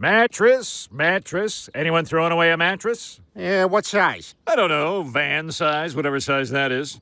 Mattress, mattress. Anyone throwing away a mattress? Yeah, what size? I don't know, van size, whatever size that is.